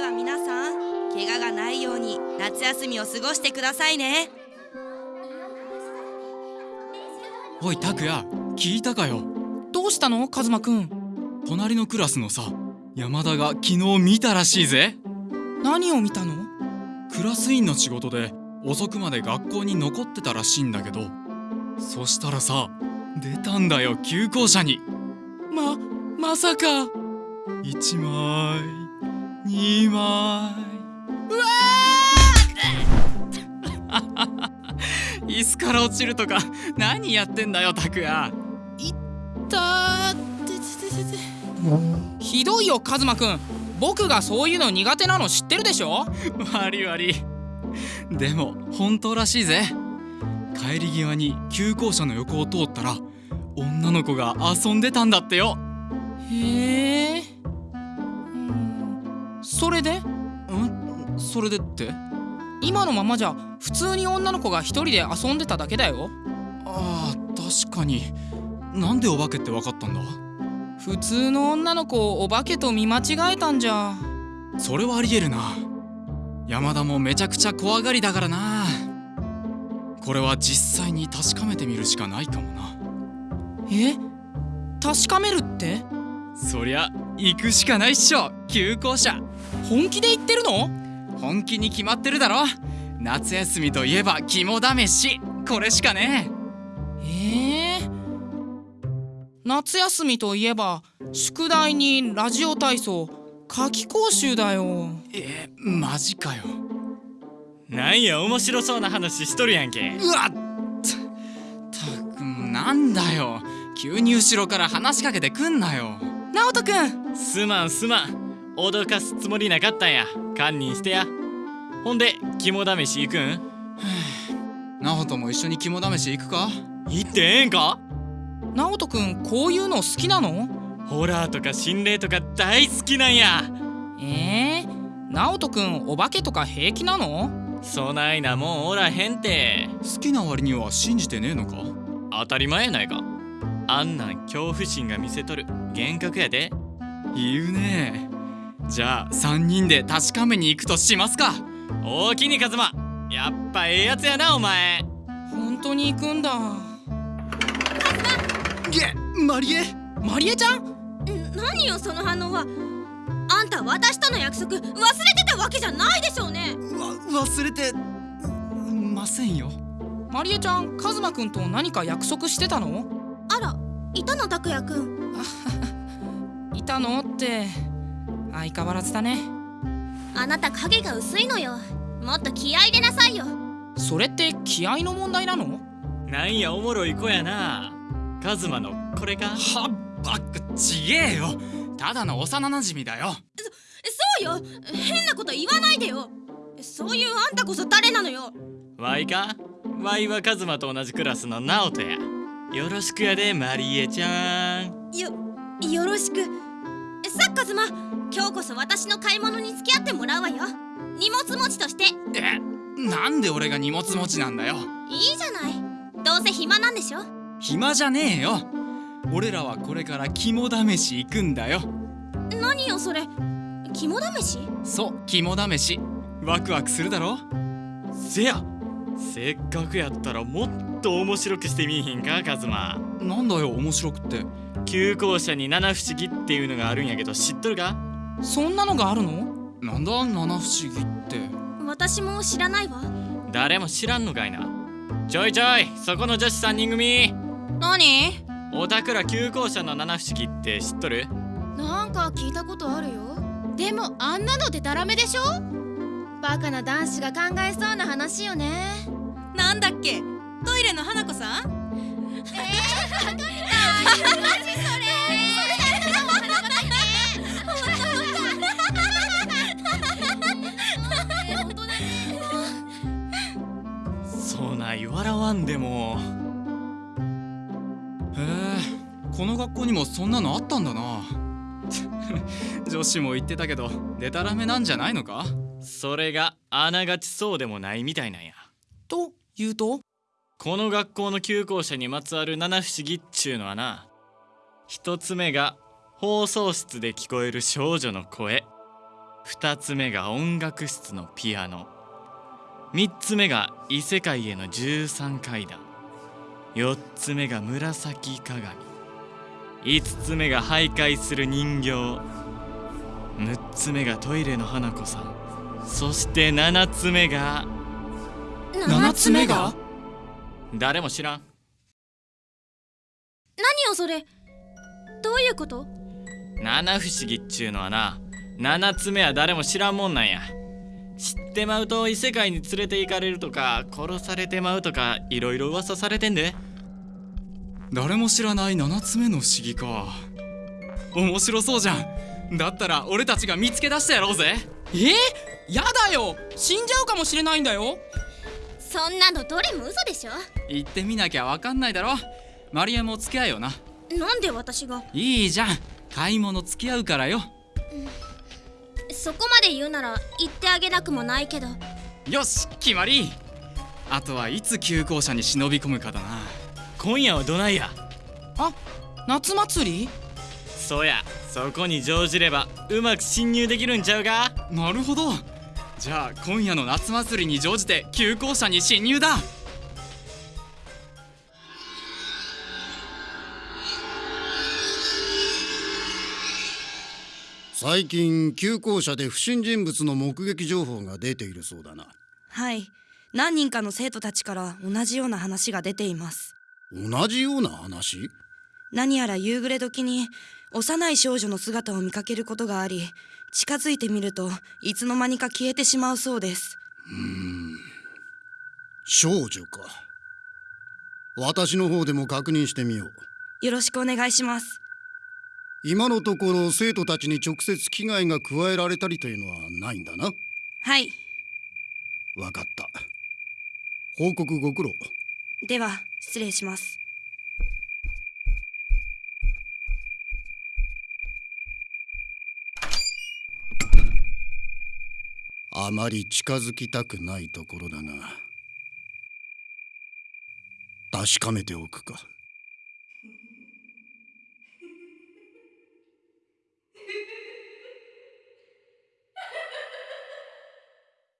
では皆さん怪我がないように夏休みを過ごしてくださいね。おい拓也聞いたかよ？どうしたの？カズマくん。隣のクラスのさ山田が昨日見たらしいぜ。何を見たの？クラス委員の仕事で遅くまで学校に残ってたらしいんだけど。そしたらさ出たんだよ旧校舎に。ままさか。1枚2枚うわ椅子から落ちるとか何やってんだよ拓也。いったててててひどいよカズマくん。僕がそういうの苦手なの知ってるでしょ？悪い悪い。でも本当らしいぜ。帰り際に旧校舎の横を通ったら女の子が遊んでたんだってよ。へえそれで？ん？それでって？今のままじゃ普通に女の子が一人で遊んでただけだよ。あー確かに。なんでお化けって分かったんだ？普通の女の子をお化けと見間違えたんじゃ。それはありえるな。山田もめちゃくちゃ怖がりだからな。これは実際に確かめてみるしかないかもな。え？確かめるって？そりゃ行くしかないっしょ旧校舎本気で言ってるの？本気に決まってるだろ？夏休みといえば肝試し。これしかねえ。ー、夏休みといえば宿題にラジオ体操夏期講習だよ。えー、マジかよ。なんや面白そうな話しとるやんけ。うわっ。たたくなんだよ。急に後ろから話しかけてくんなよ。直人くん。すまんすまん脅かすつもりなかったんや。堪忍してや。ほんで肝試し行くん？直人も一緒に肝試し行くか？行ってええんか？直人くんこういうの好きなの？ホラーとか心霊とか大好きなんや。えー、直人くんお化けとか平気なの？そないなもんおらへんて。好きな割には信じてねえのか？当たり前やないか。あんなん恐怖心が見せとる幻覚やで。言うねじゃあ3人で確かめに行くとしますか。おおきにカズマやっぱええやつやなお前。本当に行くんだ。げマリエ？マリエちゃん？何よその反応は。あんた私との約束忘れてたわけじゃないでしょうね。わ忘れてませんよ。マリエちゃんカズマくんと何か約束してたの？あらいたの拓也くんいたのって相変わらずだね。あなた影が薄いのよ。もっと気合い入れなさいよ。それって気合の問題なの？なんやおもろい子やな。カズマのこれか？はっばっくちげえよ。ただの幼馴染だよ。そうよ。変なこと言わないでよ。そういうあんたこそ誰なのよ。ワイか？ワイはカズマと同じクラスのナオトや。よろしくやでマリエちゃん。よよろしくさっカズマ今日こそ私の買い物に付き合ってもらうわよ。荷物持ちとして。えなんで俺が荷物持ちなんだよ。いいじゃない。どうせ暇なんでしょ？暇じゃねえよ。俺らはこれから肝試し行くんだよ。何よそれ。肝試し？そう肝試し。ワクワクするだろ？せや。せっかくやったらもっと面白くしてみいひんかカズマ。なんだよ面白くって旧校舎に七不思議っていうのがあるんやけど知っとるか？そんなのがあるの？なんだ七不思議って。私も知らないわ。誰も知らんのかいな。ちょいちょいそこの女子3人組。何？おたくら旧校舎の七不思議って知っとる？なんか聞いたことあるよ。でもあんなのでたらめでしょ？バカな男子が考えそうな話よね。なんだっけ？トイレの花子さん？えー、い笑わんでも。へえこの学校にもそんなのあったんだな。女子も言ってたけどデタラメなんじゃないのか？それがあながちそうでもないみたいなんや。と言うと？この学校の旧校舎にまつわる七不思議っちゅうのはな一つ目が放送室で聞こえる少女の声。二つ目が音楽室のピアノ三つ目が異世界への十三階段。四つ目が紫鏡。五つ目が徘徊する人形。六つ目がトイレの花子さん。そして七つ目が7つ目が？誰も知らん。何よそれ？どういうこと？七不思議っちゅうのはな七つ目は誰も知らんもんなんや。知ってまうと異世界に連れて行かれるとか殺されてまうとかいろいろ噂されてんで。誰も知らない7つ目の不思議か。面白そうじゃん。だったら俺たちが見つけ出してやろうぜ。え？ー、やだよ。死んじゃうかもしれないんだよ。そんなのどれも嘘でしょ。行ってみなきゃわかんないだろ。マリアも付き合えよな。なんで私が？いいじゃん。買い物付き合うからよそこまで言うなら言ってあげなくもないけど。よし決まり。あとはいつ旧校舎に忍び込むかだな。今夜はどないや？あ夏祭り？そうやそこに乗じればうまく侵入できるんちゃうか？なるほど。じゃあ今夜の夏祭りに乗じて旧校舎に侵入だ最近旧校舎で不審人物の目撃情報が出ているそうだな。はい。何人かの生徒たちから同じような話が出ています。同じような話？何やら夕暮れ時に幼い少女の姿を見かけることがあり近づいてみるといつの間にか消えてしまうそうです。少女か。私の方でも確認してみよう。よろしくお願いします今のところ生徒たちに直接危害が加えられたりというのはないんだな。はい。わかった。報告ご苦労。では失礼します。あまり近づきたくないところだが確かめておくか